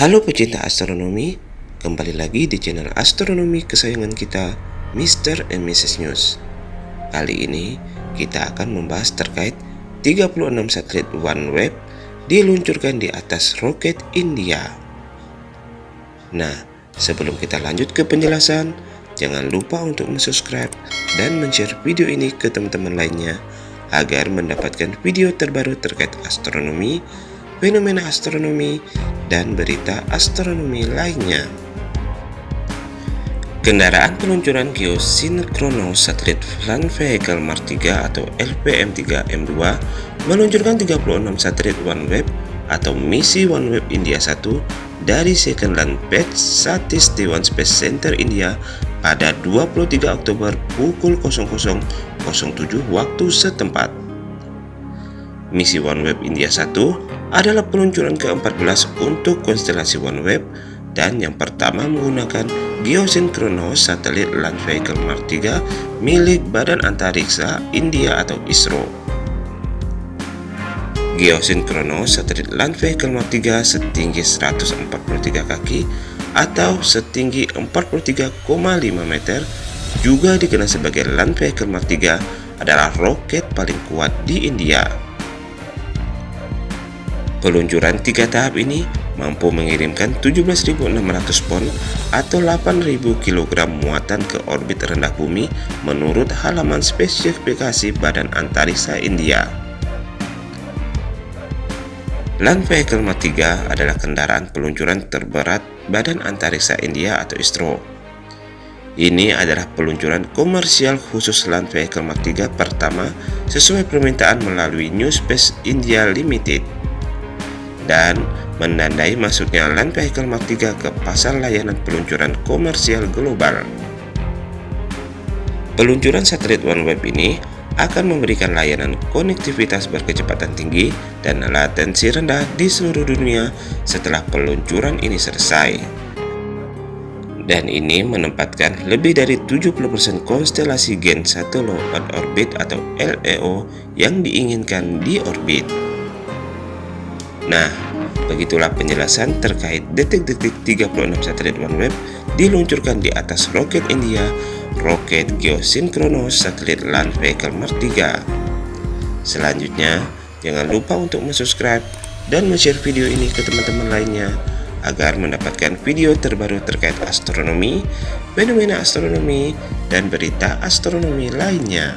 Halo pecinta astronomi, kembali lagi di channel astronomi kesayangan kita, Mr. and Mrs. News. Kali ini kita akan membahas terkait 36 satelit OneWeb diluncurkan di atas roket India. Nah, sebelum kita lanjut ke penjelasan, jangan lupa untuk subscribe dan share video ini ke teman-teman lainnya agar mendapatkan video terbaru terkait astronomi, fenomena astronomi, dan berita astronomi lainnya. Kendaraan peluncuran geosinkronos satelit Land Vehicle Mars 3 atau LVM-3M2 meluncurkan 36 satelit OneWeb atau misi OneWeb India 1 dari Second Land Pad Satish Dhawan Space Center India pada 23 Oktober pukul 00.07 waktu setempat. Misi OneWeb India 1 adalah peluncuran ke-14 untuk konstelasi OneWeb dan yang pertama menggunakan geosinkronos satelit Land Vehicle Mark 3 milik Badan Antariksa India atau ISRO. Geosinkronos satelit Land Vehicle Mark 3 setinggi 143 kaki atau setinggi 43,5 meter juga dikenal sebagai Land Vehicle Mark 3 adalah roket paling kuat di India. Peluncuran tiga tahap ini mampu mengirimkan 17.600 pon atau 8.000 kg muatan ke orbit rendah bumi menurut halaman spesifikasi Badan Antariksa India. Land Vehicle Mark 3 adalah kendaraan peluncuran terberat Badan Antariksa India atau ISRO. Ini adalah peluncuran komersial khusus Land Vehicle Mark 3 pertama sesuai permintaan melalui New Space India Limited dan menandai masuknya Land Vehicle Mark 3 ke pasar layanan peluncuran komersial global. Peluncuran satelit OneWeb ini akan memberikan layanan konektivitas berkecepatan tinggi dan latensi rendah di seluruh dunia setelah peluncuran ini selesai. Dan ini menempatkan lebih dari 70% konstelasi Gen 1 Low Earth Orbit atau LEO yang diinginkan di orbit. Nah, begitulah penjelasan terkait detik-detik 36 satelit OneWeb diluncurkan di atas roket India, roket geosinkronos satelit Land Vehicle Mark 3. Selanjutnya, jangan lupa untuk subscribe dan share video ini ke teman-teman lainnya agar mendapatkan video terbaru terkait astronomi, fenomena astronomi, dan berita astronomi lainnya.